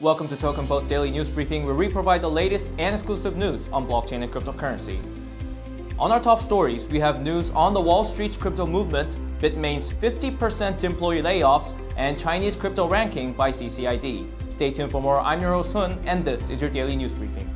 Welcome to Token Post Daily News Briefing, where we provide the latest and exclusive news on blockchain and cryptocurrency. On our top stories, we have news on the Wall Street's crypto movement, Bitmain's 50% employee layoffs, and Chinese crypto ranking by CCID. Stay tuned for more. I'm your host and this is your Daily News Briefing.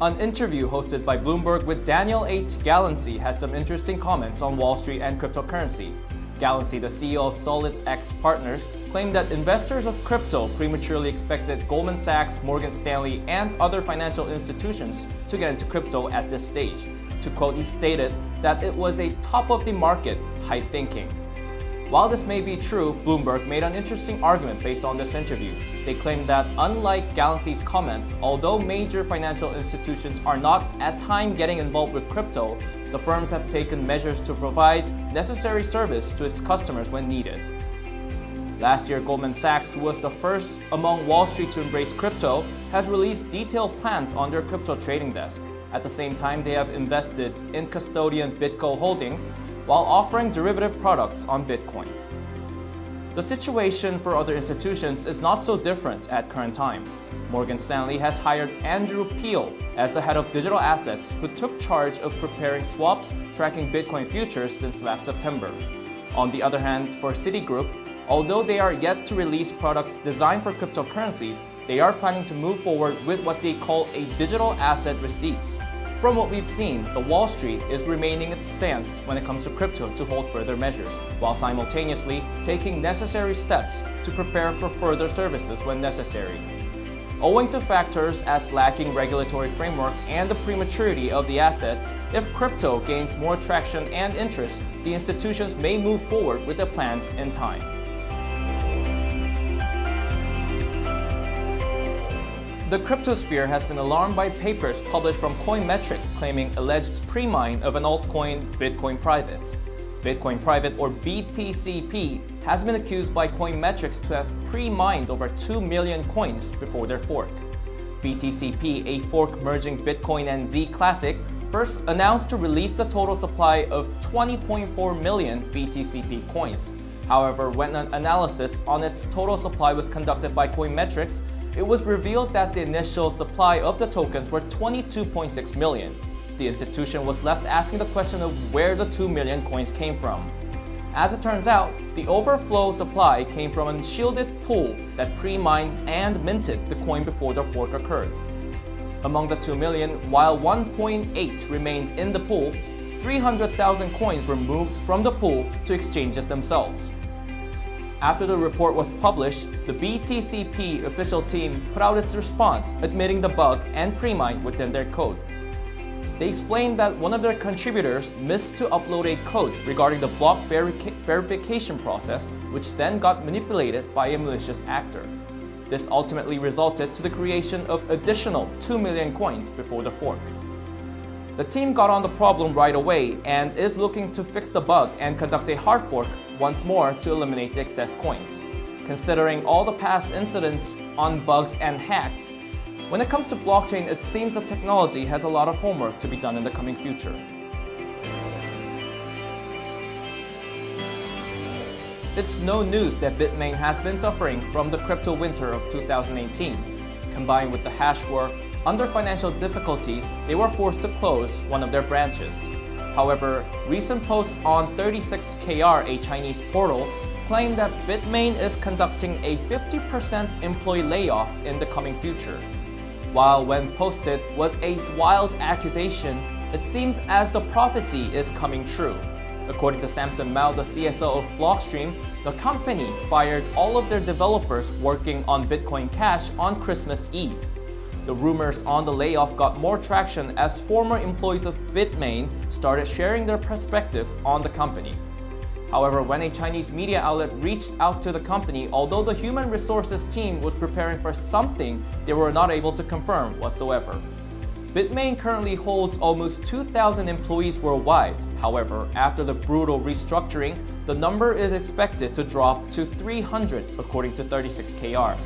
An interview hosted by Bloomberg with Daniel H. Gallancy had some interesting comments on Wall Street and cryptocurrency. Gallancy, the CEO of SolidX Partners, claimed that investors of crypto prematurely expected Goldman Sachs, Morgan Stanley, and other financial institutions to get into crypto at this stage. To quote, he stated that it was a top-of-the-market hype thinking. While this may be true, Bloomberg made an interesting argument based on this interview. They claimed that unlike Gallancy's comments, although major financial institutions are not at time getting involved with crypto, the firms have taken measures to provide necessary service to its customers when needed. Last year, Goldman Sachs, who was the first among Wall Street to embrace crypto, has released detailed plans on their crypto trading desk. At the same time, they have invested in custodian BitGo Holdings, while offering derivative products on Bitcoin. The situation for other institutions is not so different at current time. Morgan Stanley has hired Andrew Peel as the head of digital assets who took charge of preparing swaps tracking Bitcoin futures since last September. On the other hand, for Citigroup, although they are yet to release products designed for cryptocurrencies, they are planning to move forward with what they call a digital asset receipts, from what we've seen, the Wall Street is remaining its stance when it comes to crypto to hold further measures, while simultaneously taking necessary steps to prepare for further services when necessary. Owing to factors as lacking regulatory framework and the prematurity of the assets, if crypto gains more traction and interest, the institutions may move forward with their plans in time. The cryptosphere has been alarmed by papers published from Coinmetrics claiming alleged pre-mine of an altcoin Bitcoin Private. Bitcoin Private, or BTCP, has been accused by Coinmetrics to have pre-mined over 2 million coins before their fork. BTCP, a fork merging Bitcoin and Z Classic, first announced to release the total supply of 20.4 million BTCP coins. However, when an analysis on its total supply was conducted by Coinmetrics, it was revealed that the initial supply of the tokens were 22.6 million. The institution was left asking the question of where the 2 million coins came from. As it turns out, the overflow supply came from a shielded pool that pre-mined and minted the coin before the fork occurred. Among the 2 million, while 1.8 remained in the pool, 300,000 coins were moved from the pool to exchanges themselves. After the report was published, the BTCP official team put out its response admitting the bug and pre-mine within their code. They explained that one of their contributors missed to upload a code regarding the block veri verification process, which then got manipulated by a malicious actor. This ultimately resulted to the creation of additional 2 million coins before the fork. The team got on the problem right away and is looking to fix the bug and conduct a hard fork once more to eliminate the excess coins. Considering all the past incidents on bugs and hacks, when it comes to blockchain, it seems the technology has a lot of homework to be done in the coming future. It's no news that Bitmain has been suffering from the crypto winter of 2018. Combined with the hash war, under financial difficulties, they were forced to close one of their branches. However, recent posts on 36KR, a Chinese portal, claim that Bitmain is conducting a 50% employee layoff in the coming future. While when posted was a wild accusation, it seems as the prophecy is coming true. According to Samson Mow, the CSO of Blockstream, the company fired all of their developers working on Bitcoin Cash on Christmas Eve. The rumors on the layoff got more traction as former employees of Bitmain started sharing their perspective on the company. However, when a Chinese media outlet reached out to the company, although the human resources team was preparing for something, they were not able to confirm whatsoever. Bitmain currently holds almost 2,000 employees worldwide. However, after the brutal restructuring, the number is expected to drop to 300 according to 36KR.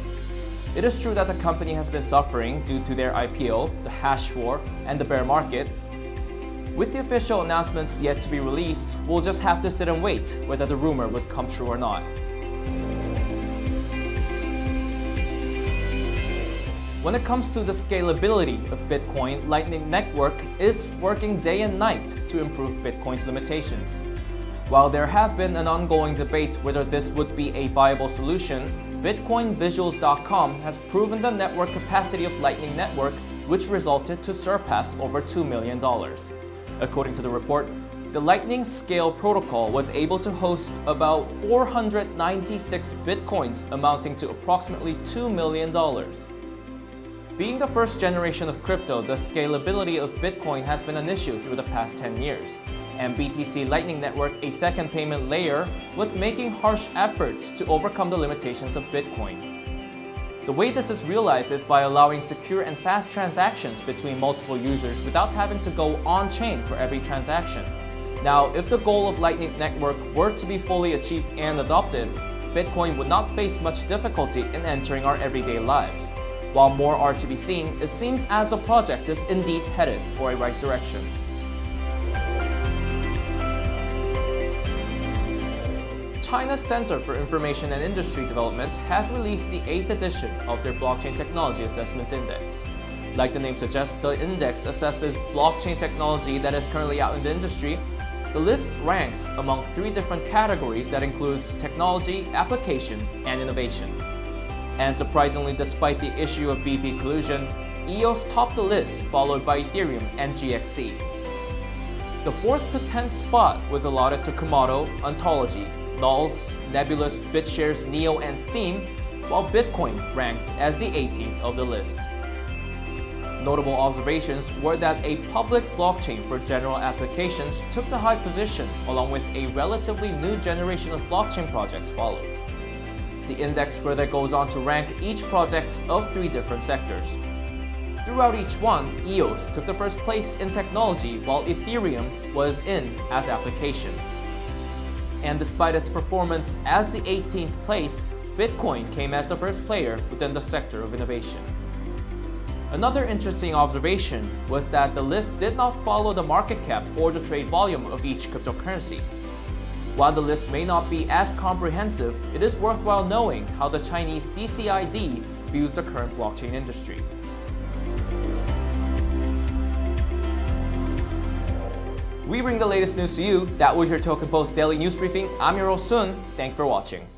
It is true that the company has been suffering due to their IPO, the hash war, and the bear market. With the official announcements yet to be released, we'll just have to sit and wait whether the rumor would come true or not. When it comes to the scalability of Bitcoin, Lightning Network is working day and night to improve Bitcoin's limitations. While there have been an ongoing debate whether this would be a viable solution, BitcoinVisuals.com has proven the network capacity of Lightning Network, which resulted to surpass over $2 million. According to the report, the Lightning Scale protocol was able to host about 496 Bitcoins amounting to approximately $2 million. Being the first generation of crypto, the scalability of Bitcoin has been an issue through the past 10 years. And BTC Lightning Network, a second payment layer, was making harsh efforts to overcome the limitations of Bitcoin. The way this is realized is by allowing secure and fast transactions between multiple users without having to go on-chain for every transaction. Now, if the goal of Lightning Network were to be fully achieved and adopted, Bitcoin would not face much difficulty in entering our everyday lives. While more are to be seen, it seems as the project is indeed headed for a right direction. China's Center for Information and Industry Development has released the 8th edition of their Blockchain Technology Assessment Index. Like the name suggests, the index assesses blockchain technology that is currently out in the industry. The list ranks among three different categories that includes technology, application, and innovation. And surprisingly, despite the issue of BP collusion, EOS topped the list, followed by Ethereum and GXC. The 4th to 10th spot was allotted to Komodo, Ontology, NULS, Nebulas, BitShares, Neo, and Steem, while Bitcoin ranked as the 18th of the list. Notable observations were that a public blockchain for general applications took the high position along with a relatively new generation of blockchain projects followed. The index further goes on to rank each projects of three different sectors. Throughout each one, EOS took the first place in technology while Ethereum was in as application. And despite its performance as the 18th place, Bitcoin came as the first player within the sector of innovation. Another interesting observation was that the list did not follow the market cap or the trade volume of each cryptocurrency. While the list may not be as comprehensive, it is worthwhile knowing how the Chinese CCID views the current blockchain industry. We bring the latest news to you. That was your Token Post Daily News Briefing. I'm your host Sun. Thanks for watching.